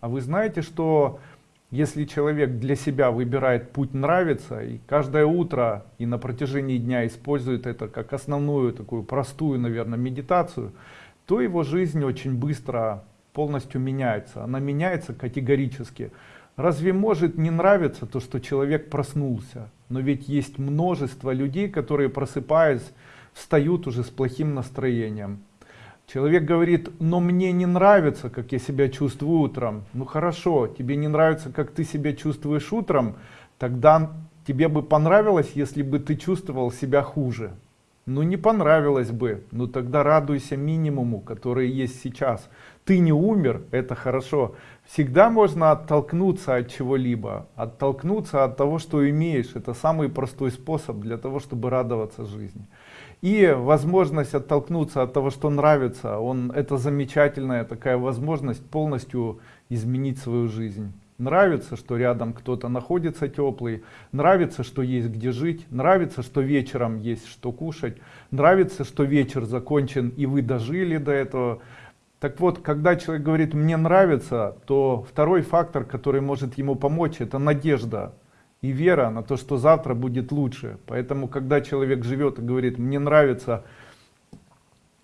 А вы знаете, что если человек для себя выбирает путь нравится и каждое утро и на протяжении дня использует это как основную такую простую, наверное, медитацию, то его жизнь очень быстро полностью меняется. Она меняется категорически. Разве может не нравиться то, что человек проснулся? Но ведь есть множество людей, которые просыпаясь, встают уже с плохим настроением Человек говорит, но мне не нравится, как я себя чувствую утром. Ну хорошо, тебе не нравится, как ты себя чувствуешь утром, тогда тебе бы понравилось, если бы ты чувствовал себя хуже. Ну не понравилось бы, ну тогда радуйся минимуму, который есть сейчас. Ты не умер, это хорошо. Всегда можно оттолкнуться от чего-либо, оттолкнуться от того, что имеешь. Это самый простой способ для того, чтобы радоваться жизни. И возможность оттолкнуться от того, что нравится, он, это замечательная такая возможность полностью изменить свою жизнь. Нравится, что рядом кто-то находится теплый, нравится, что есть где жить, нравится, что вечером есть что кушать, нравится, что вечер закончен и вы дожили до этого. Так вот, когда человек говорит «мне нравится», то второй фактор, который может ему помочь, это надежда и вера на то, что завтра будет лучше. Поэтому, когда человек живет и говорит, мне нравится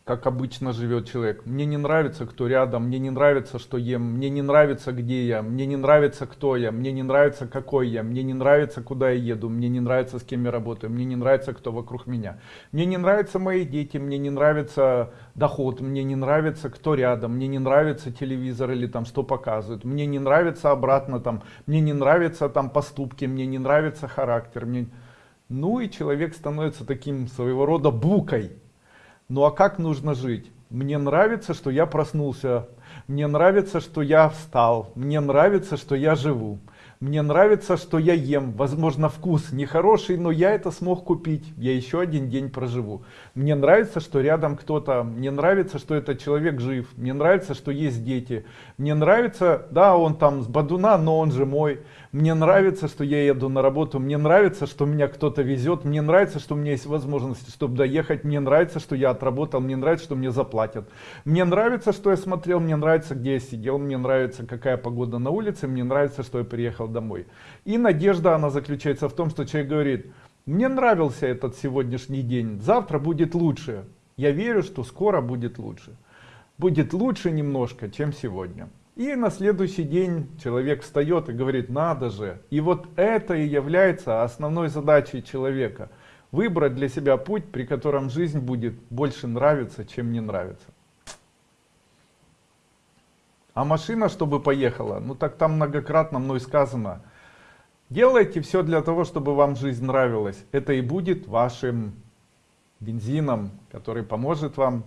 как обычно живет человек. Мне не нравится, кто рядом, мне не нравится, что ем, мне не нравится, где я, мне не нравится, кто я, мне не нравится, какой я, мне не нравится, куда я еду, мне не нравится, с кем я работаю, мне не нравится, кто вокруг меня. Мне не нравятся мои дети, мне не нравится доход, мне не нравится, кто рядом, мне не нравится телевизор или там что показывают, мне не нравится обратно там, мне не нравятся там поступки, мне не нравится характер. Мне... Ну и человек становится таким своего рода букой ну а как нужно жить? Мне нравится, что я проснулся. Мне нравится, что я встал. Мне нравится, что я живу. Мне нравится, что я ем. Возможно, вкус нехороший, но я это смог купить. Я еще один день проживу. Мне нравится, что рядом кто-то. Мне нравится, что этот человек жив. Мне нравится, что есть дети. Мне нравится, да, он там с Бадуна, но он же мой. Мне нравится, что я еду на работу. Мне нравится, что меня кто-то везет. Мне нравится, что у меня есть возможность, чтобы доехать. Мне нравится, что я отработал. Мне нравится, что мне заплатят. Мне нравится, что я смотрел. Мне нравится, где я сидел. Мне нравится, какая погода на улице. Мне нравится, что я приехал домой. И надежда, она заключается в том, что человек говорит, мне нравился этот сегодняшний день, завтра будет лучше. Я верю, что скоро будет лучше. Будет лучше немножко, чем сегодня. И на следующий день человек встает и говорит, надо же. И вот это и является основной задачей человека. Выбрать для себя путь, при котором жизнь будет больше нравиться, чем не нравится. А машина, чтобы поехала, ну так там многократно мной сказано. Делайте все для того, чтобы вам жизнь нравилась. Это и будет вашим бензином, который поможет вам